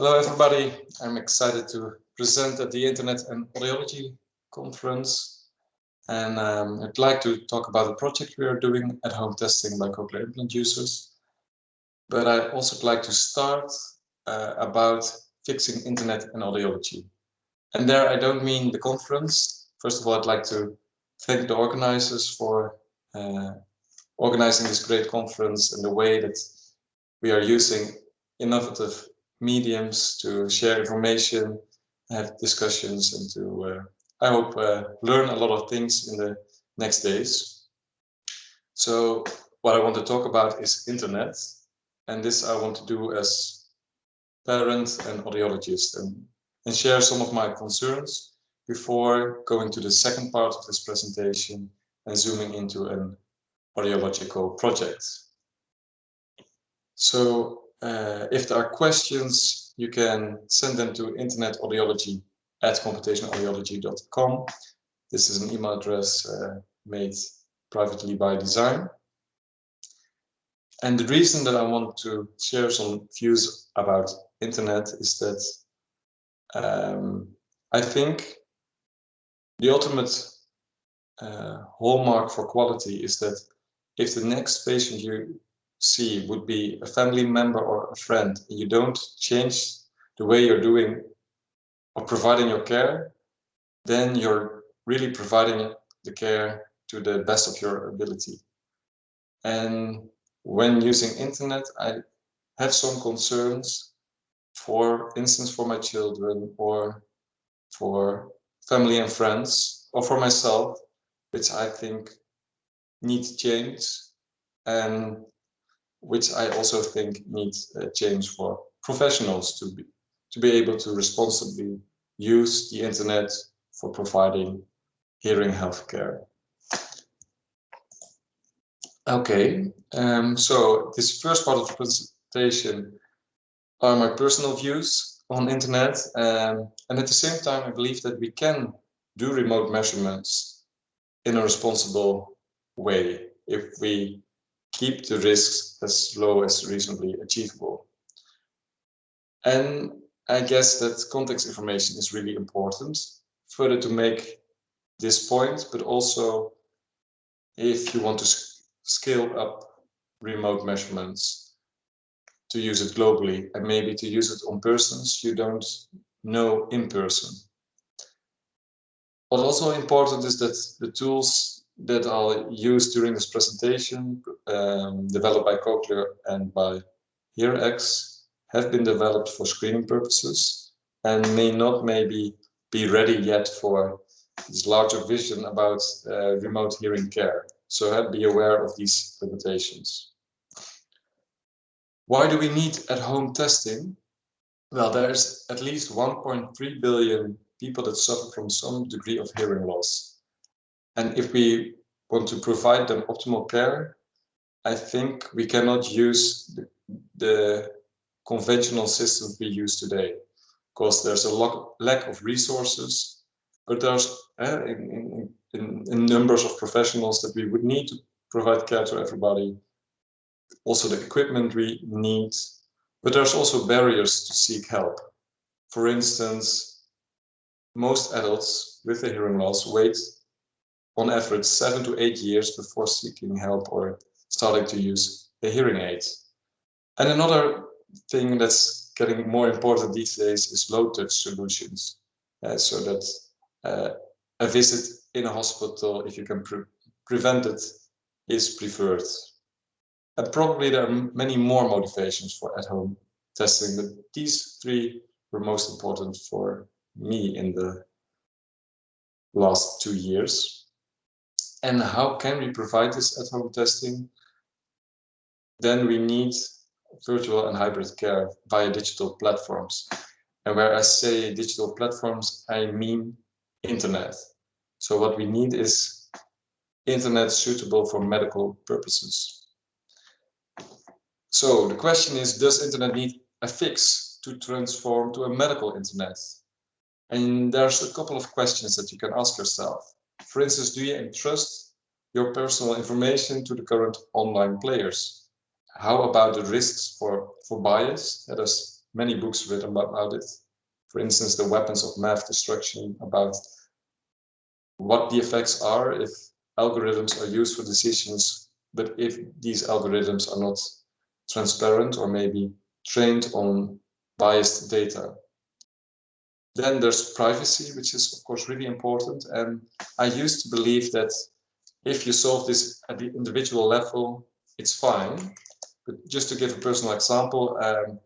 Hello everybody, I'm excited to present at the Internet and Audiology conference and um, I'd like to talk about the project we are doing at home testing by cochlear implant users. But I'd also like to start uh, about fixing Internet and Audiology. And there I don't mean the conference. First of all, I'd like to thank the organizers for uh, organizing this great conference and the way that we are using innovative mediums to share information, have discussions, and to, uh, I hope, uh, learn a lot of things in the next days. So what I want to talk about is internet, and this I want to do as parent and audiologist and, and share some of my concerns before going to the second part of this presentation and zooming into an audiological project. So uh, if there are questions, you can send them to internetaudiology at computationalaudiology.com. This is an email address uh, made privately by design. And the reason that I want to share some views about internet is that um, I think the ultimate uh, hallmark for quality is that if the next patient you see would be a family member or a friend, you don't change the way you're doing or providing your care, then you're really providing the care to the best of your ability. And when using internet, I have some concerns, for instance, for my children or for family and friends or for myself, which I think need change. And which I also think needs a change for professionals to be to be able to responsibly use the internet for providing hearing healthcare. Okay, um, so this first part of the presentation are my personal views on internet, um, and at the same time, I believe that we can do remote measurements in a responsible way if we keep the risks as low as reasonably achievable. And I guess that context information is really important further to make this point, but also if you want to scale up remote measurements to use it globally and maybe to use it on persons you don't know in person. What's also important is that the tools that I'll use during this presentation, um, developed by Cochlear and by HearX, have been developed for screening purposes and may not maybe be ready yet for this larger vision about uh, remote hearing care. So uh, be aware of these limitations. Why do we need at-home testing? Well, there's at least 1.3 billion people that suffer from some degree of hearing loss. And if we want to provide them optimal care, I think we cannot use the, the conventional systems we use today because there's a lack of resources, but there's uh, in, in, in numbers of professionals that we would need to provide care to everybody. Also the equipment we need, but there's also barriers to seek help. For instance, most adults with a hearing loss wait on average seven to eight years before seeking help or starting to use a hearing aid. And another thing that's getting more important these days is low touch solutions. Uh, so that uh, a visit in a hospital, if you can pre prevent it, is preferred. And probably there are many more motivations for at-home testing, but these three were most important for me in the last two years. And how can we provide this at-home testing? Then we need virtual and hybrid care via digital platforms. And where I say digital platforms, I mean internet. So what we need is internet suitable for medical purposes. So the question is, does internet need a fix to transform to a medical internet? And there's a couple of questions that you can ask yourself. For instance, do you entrust your personal information to the current online players? How about the risks for, for bias? Does many books written about it. For instance, the weapons of math destruction about what the effects are if algorithms are used for decisions, but if these algorithms are not transparent or maybe trained on biased data. Then there's privacy, which is of course really important. And I used to believe that if you solve this at the individual level, it's fine. But just to give a personal example, um,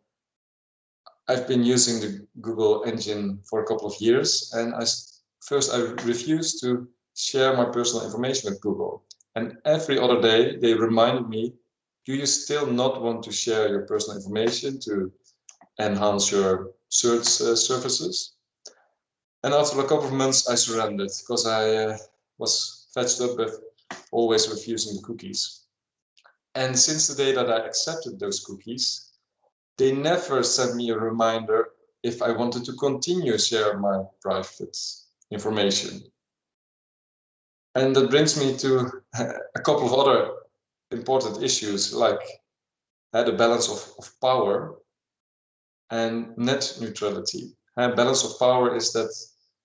I've been using the Google engine for a couple of years, and I first I refused to share my personal information with Google. And every other day they reminded me, do you still not want to share your personal information to enhance your search uh, services? And after a couple of months, I surrendered because I uh, was fetched up with always refusing the cookies. And since the day that I accepted those cookies, they never sent me a reminder if I wanted to continue share my private information. And that brings me to a couple of other important issues like uh, the balance of, of power and net neutrality. And balance of power is that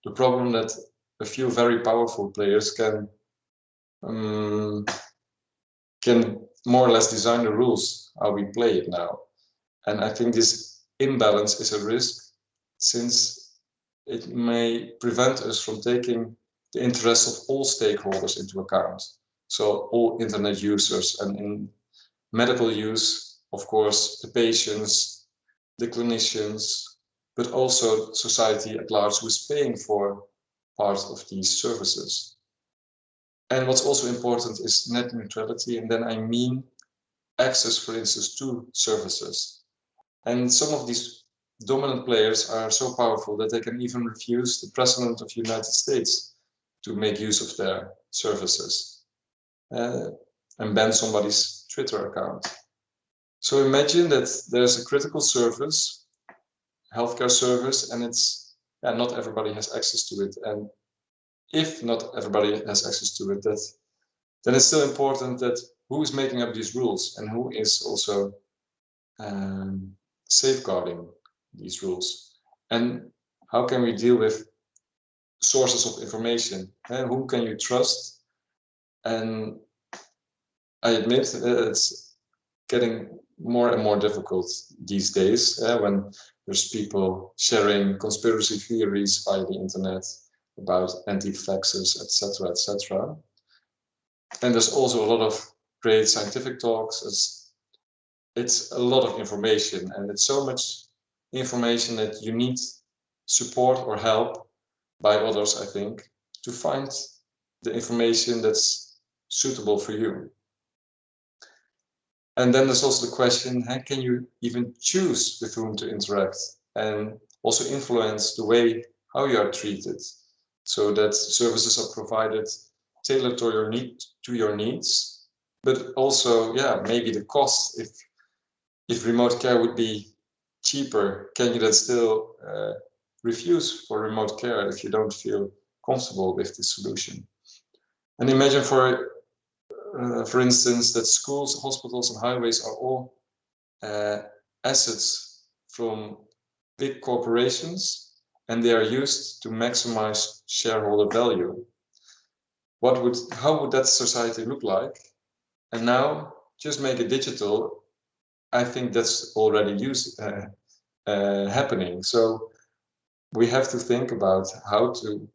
the problem that a few very powerful players can um, can more or less design the rules how we play it now. And I think this imbalance is a risk since it may prevent us from taking the interests of all stakeholders into account. So all internet users and in medical use, of course, the patients, the clinicians, but also society at large who is paying for part of these services. And what's also important is net neutrality, and then I mean access, for instance, to services. And some of these dominant players are so powerful that they can even refuse the president of the United States to make use of their services uh, and ban somebody's Twitter account. So imagine that there's a critical service healthcare service and it's yeah, not everybody has access to it. And if not everybody has access to it, that then it's still important that who is making up these rules and who is also um, safeguarding these rules. And how can we deal with sources of information? And who can you trust? And I admit it's getting more and more difficult these days uh, when there's people sharing conspiracy theories via the internet about anti-vaxxers, etc., etc. And there's also a lot of great scientific talks. It's, it's a lot of information, and it's so much information that you need support or help by others, I think, to find the information that's suitable for you. And then there's also the question, how can you even choose with whom to interact? And also influence the way how you are treated. So that services are provided tailored to your need to your needs. But also yeah maybe the cost if if remote care would be cheaper can you then still uh, refuse for remote care if you don't feel comfortable with the solution? And imagine for uh, for instance, that schools, hospitals, and highways are all uh, assets from big corporations, and they are used to maximize shareholder value. What would, how would that society look like? And now, just make it digital. I think that's already used, uh, uh, happening. So we have to think about how to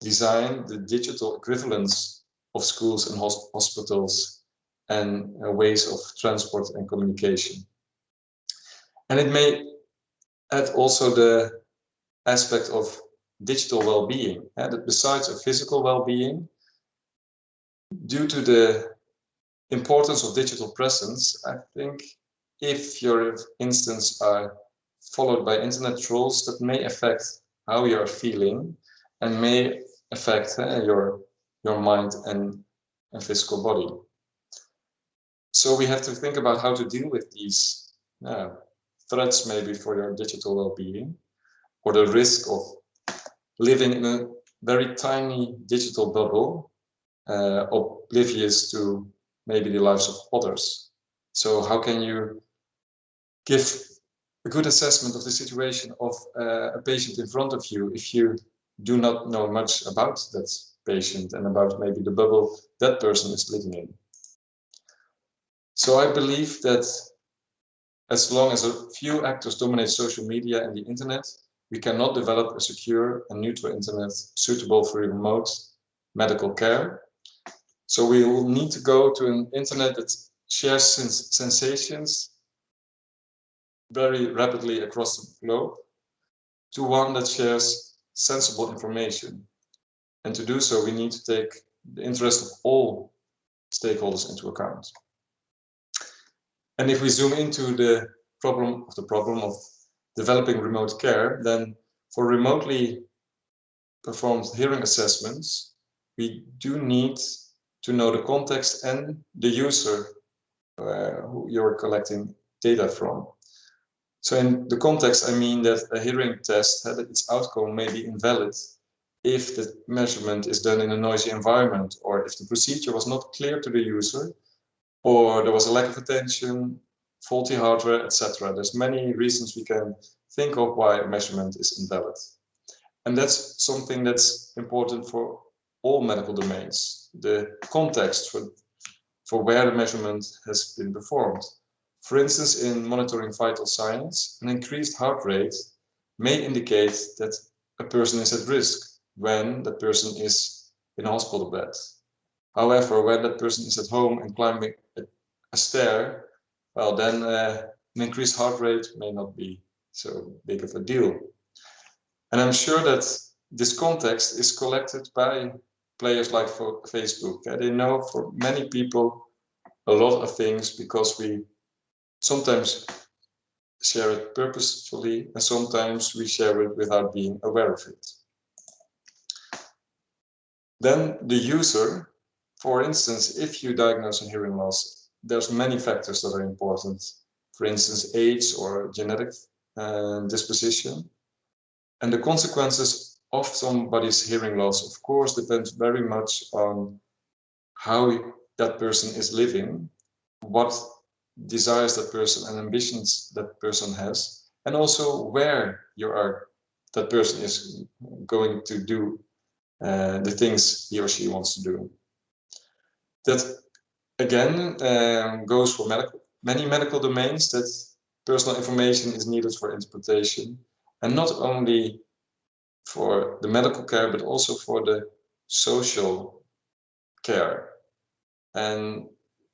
design the digital equivalents of schools and hospitals and uh, ways of transport and communication. And it may add also the aspect of digital well-being, and that besides a physical well-being, due to the importance of digital presence, I think if your instance are followed by internet trolls, that may affect how you are feeling and may affect uh, your your mind and, and physical body. So we have to think about how to deal with these uh, threats maybe for your digital well-being or the risk of living in a very tiny digital bubble uh, oblivious to maybe the lives of others. So how can you give a good assessment of the situation of uh, a patient in front of you if you do not know much about that patient and about maybe the bubble that person is living in. So I believe that as long as a few actors dominate social media and the internet, we cannot develop a secure and neutral internet suitable for remote medical care. So we will need to go to an internet that shares sens sensations very rapidly across the globe to one that shares sensible information. And to do so, we need to take the interest of all stakeholders into account. And if we zoom into the problem of the problem of developing remote care, then for remotely performed hearing assessments, we do need to know the context and the user uh, who you're collecting data from. So in the context, I mean that a hearing test, that its outcome may be invalid if the measurement is done in a noisy environment or if the procedure was not clear to the user or there was a lack of attention, faulty hardware, etc. There's many reasons we can think of why a measurement is invalid. And that's something that's important for all medical domains, the context for, for where the measurement has been performed. For instance, in monitoring vital signs, an increased heart rate may indicate that a person is at risk when the person is in a hospital bed. However, when that person is at home and climbing a, stair, well, then uh, an increased heart rate may not be so big of a deal. And I'm sure that this context is collected by players like for Facebook. They know for many people a lot of things because we sometimes share it purposefully and sometimes we share it without being aware of it. Then the user, for instance, if you diagnose a hearing loss, there's many factors that are important. For instance, age or genetic uh, disposition. And the consequences of somebody's hearing loss, of course, depends very much on how that person is living, what desires that person and ambitions that person has, and also where you are, that person is going to do uh, the things he or she wants to do. That again um, goes for medical, many medical domains that personal information is needed for interpretation and not only for the medical care but also for the social care and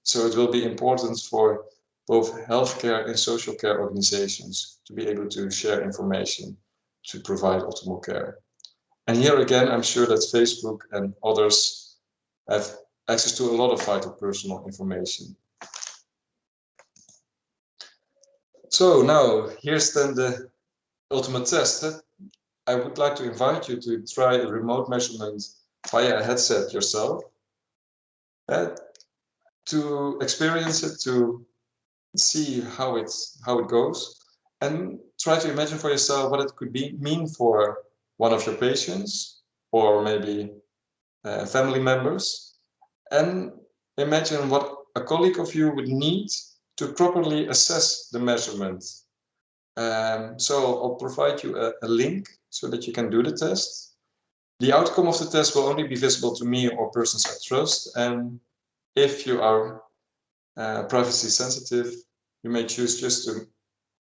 so it will be important for both healthcare and social care organizations to be able to share information to provide optimal care. And here again, I'm sure that Facebook and others have access to a lot of vital personal information. So now, here's then the ultimate test. I would like to invite you to try a remote measurement via a headset yourself. Uh, to experience it, to see how it's how it goes, and try to imagine for yourself what it could be mean for one of your patients or maybe uh, family members, and imagine what a colleague of you would need to properly assess the measurement. Um, so I'll provide you a, a link so that you can do the test. The outcome of the test will only be visible to me or persons I trust. And if you are uh, privacy sensitive, you may choose just to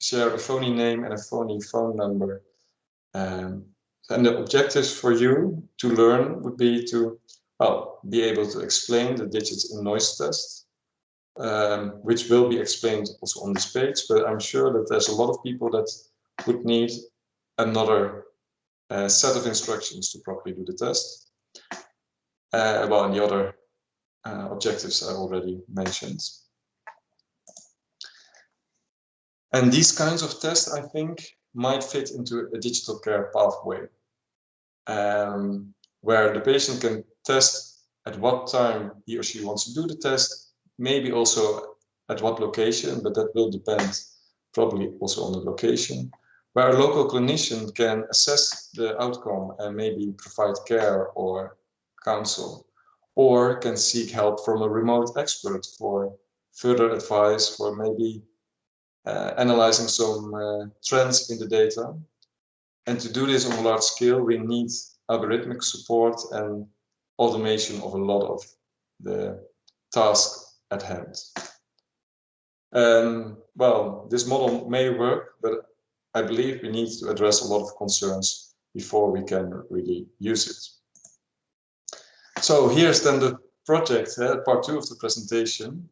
share a phony name and a phony phone number. Um, and the objectives for you to learn would be to well, be able to explain the digits in noise test, um, which will be explained also on this page, but I'm sure that there's a lot of people that would need another uh, set of instructions to properly do the test. Uh, well, and the other uh, objectives I already mentioned. And these kinds of tests, I think, might fit into a digital care pathway, um, where the patient can test at what time he or she wants to do the test, maybe also at what location, but that will depend probably also on the location, where a local clinician can assess the outcome and maybe provide care or counsel, or can seek help from a remote expert for further advice for maybe uh, analyzing some uh, trends in the data. And to do this on a large scale, we need algorithmic support and automation of a lot of the task at hand. Um, well, this model may work, but I believe we need to address a lot of concerns before we can really use it. So here's then the project, uh, part two of the presentation.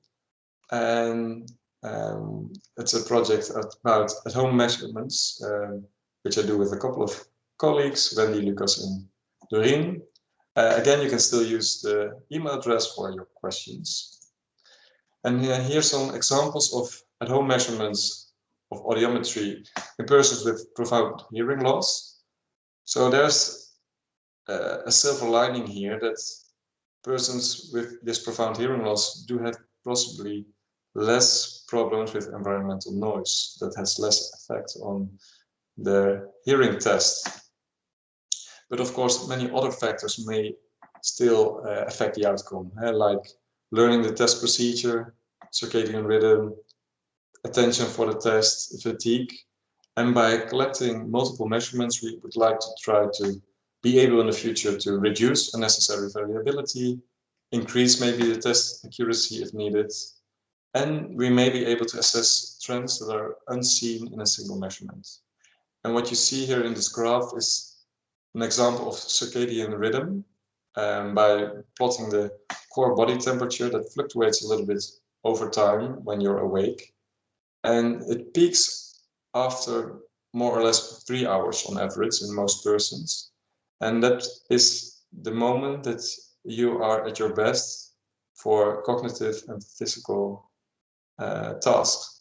And um, it's a project about at-home measurements, um, which I do with a couple of colleagues, Wendy, Lucas, and Doreen. Uh, again, you can still use the email address for your questions. And uh, are some examples of at-home measurements of audiometry in persons with profound hearing loss. So there's uh, a silver lining here that persons with this profound hearing loss do have possibly less problems with environmental noise that has less effect on their hearing test. But of course, many other factors may still uh, affect the outcome, uh, like learning the test procedure, circadian rhythm, attention for the test, fatigue. And by collecting multiple measurements, we would like to try to be able in the future to reduce unnecessary variability, increase maybe the test accuracy if needed, and we may be able to assess trends that are unseen in a single measurement. And what you see here in this graph is an example of circadian rhythm um, by plotting the core body temperature that fluctuates a little bit over time when you're awake. And it peaks after more or less three hours on average in most persons. And that is the moment that you are at your best for cognitive and physical uh, tasks.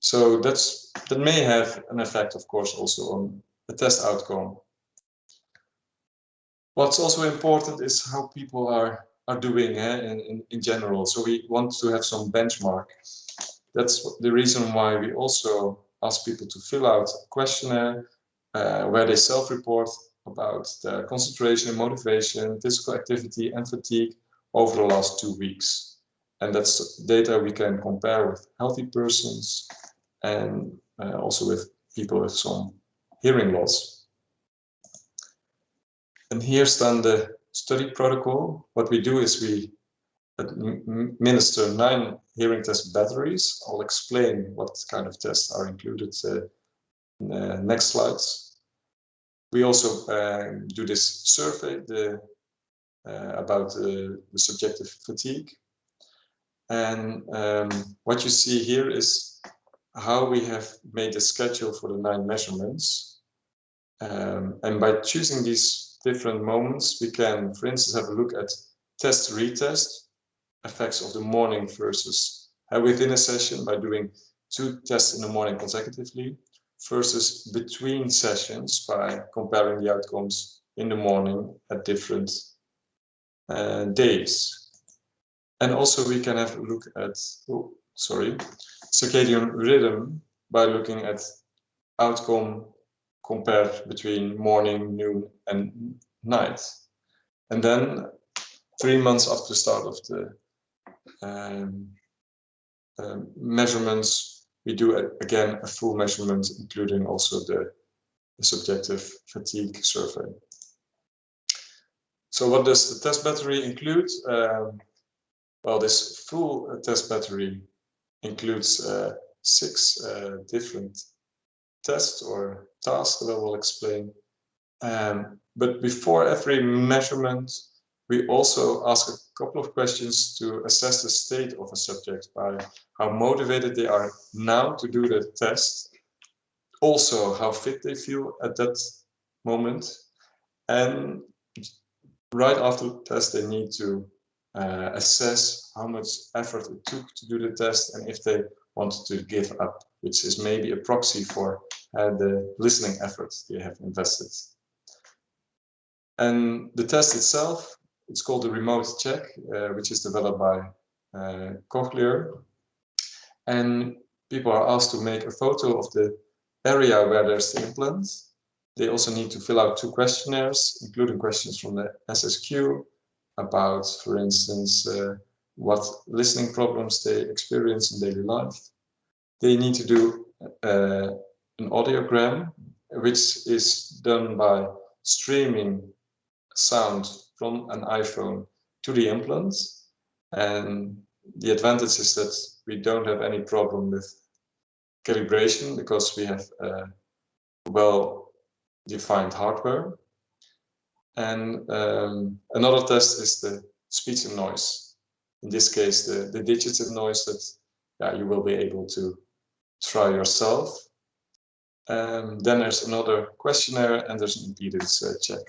So that's that may have an effect, of course, also on the test outcome. What's also important is how people are are doing eh, in, in, in general. So we want to have some benchmark. That's the reason why we also ask people to fill out a questionnaire uh, where they self-report about their concentration, motivation, physical activity, and fatigue over the last two weeks. And that's data we can compare with healthy persons and uh, also with people with some hearing loss. And here's then the study protocol. What we do is we administer nine hearing test batteries. I'll explain what kind of tests are included uh, in the next slides. We also uh, do this survey the, uh, about the subjective fatigue and um, what you see here is how we have made the schedule for the nine measurements. Um, and by choosing these different moments, we can, for instance, have a look at test retest effects of the morning versus uh, within a session by doing two tests in the morning consecutively versus between sessions by comparing the outcomes in the morning at different uh, days. And also we can have a look at, oh, sorry, circadian rhythm by looking at outcome compared between morning, noon, and night. And then three months after the start of the um, uh, measurements, we do a, again a full measurement, including also the, the subjective fatigue survey. So what does the test battery include? Um, well, this full uh, test battery includes uh, six uh, different tests or tasks that I will explain. Um, but before every measurement, we also ask a couple of questions to assess the state of a subject by how motivated they are now to do the test, also how fit they feel at that moment, and right after the test they need to uh, assess how much effort it took to do the test and if they wanted to give up, which is maybe a proxy for uh, the listening efforts they have invested. And the test itself, it's called the remote check, uh, which is developed by uh, Cochlear. And people are asked to make a photo of the area where there's the implant. They also need to fill out two questionnaires, including questions from the SSQ, about, for instance, uh, what listening problems they experience in daily life. They need to do uh, an audiogram, which is done by streaming sound from an iPhone to the implant. And the advantage is that we don't have any problem with calibration because we have uh, well-defined hardware. And um, another test is the speech in noise. In this case, the, the digits in noise that yeah, you will be able to try yourself. Um, then there's another questionnaire and there's an impedance uh, check.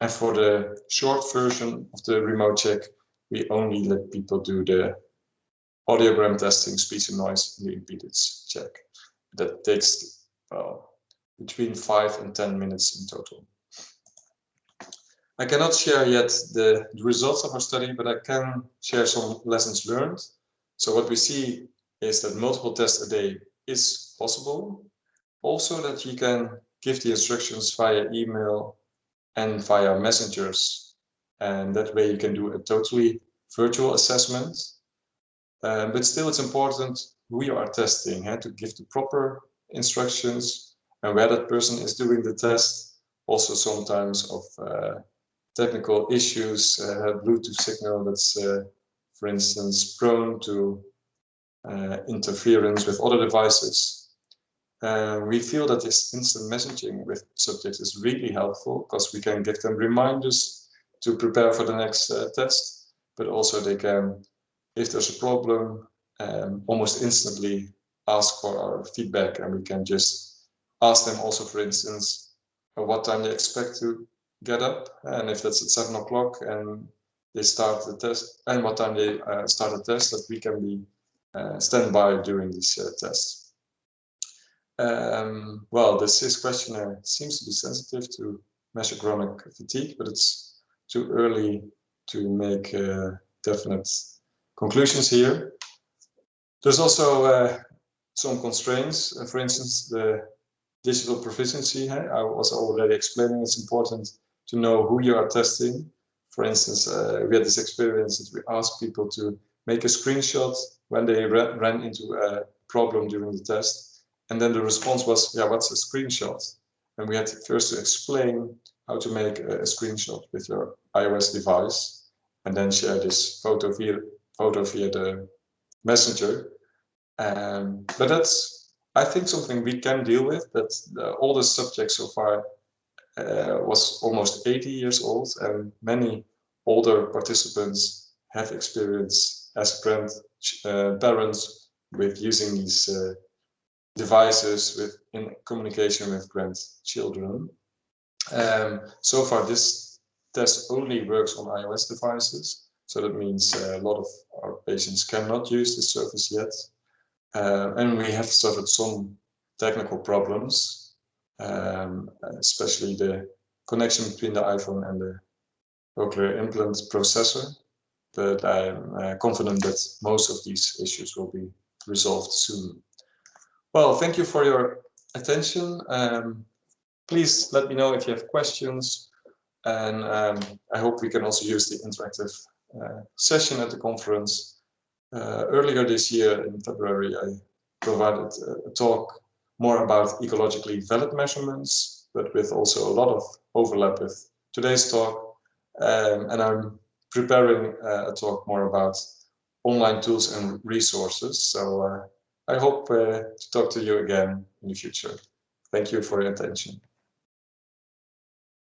And for the short version of the remote check, we only let people do the audiogram testing, speech in noise, and the impedance check. That takes well, between five and 10 minutes in total. I cannot share yet the, the results of our study, but I can share some lessons learned. So what we see is that multiple tests a day is possible. Also that you can give the instructions via email and via messengers. And that way you can do a totally virtual assessment. Uh, but still it's important who you are testing, huh, to give the proper instructions and where that person is doing the test. Also sometimes of uh, technical issues, uh, Bluetooth signal that's, uh, for instance, prone to uh, interference with other devices. Uh, we feel that this instant messaging with subjects is really helpful because we can give them reminders to prepare for the next uh, test, but also they can, if there's a problem, um, almost instantly ask for our feedback and we can just ask them also, for instance, what time they expect to get up and if that's at seven o'clock and they start the test and what time they uh, start the test that we can be uh, stand by during these uh, tests. Um, well, the CIS questionnaire seems to be sensitive to measure chronic fatigue, but it's too early to make uh, definite conclusions here. There's also uh, some constraints. Uh, for instance, the digital proficiency. I was already explaining it's important to know who you are testing. For instance, uh, we had this experience that we asked people to make a screenshot when they ran into a problem during the test. And then the response was, yeah, what's a screenshot? And we had to first to explain how to make a, a screenshot with your iOS device and then share this photo via, photo via the messenger. Um, but that's, I think, something we can deal with, that all the subjects so far was almost 80 years old and many older participants have experience as grand, uh, parents with using these uh, devices with in communication with grandchildren. Um, so far, this test only works on iOS devices. So that means uh, a lot of our patients cannot use this service yet. Uh, and we have suffered some technical problems, um, especially the connection between the iPhone and the cochlear implant processor but I'm uh, confident that most of these issues will be resolved soon. Well, thank you for your attention. Um, please let me know if you have questions. And um, I hope we can also use the interactive uh, session at the conference. Uh, earlier this year in February, I provided a, a talk more about ecologically valid measurements, but with also a lot of overlap with today's talk. Um, and I'm preparing uh, a talk more about online tools and resources. So uh, I hope uh, to talk to you again in the future. Thank you for your attention.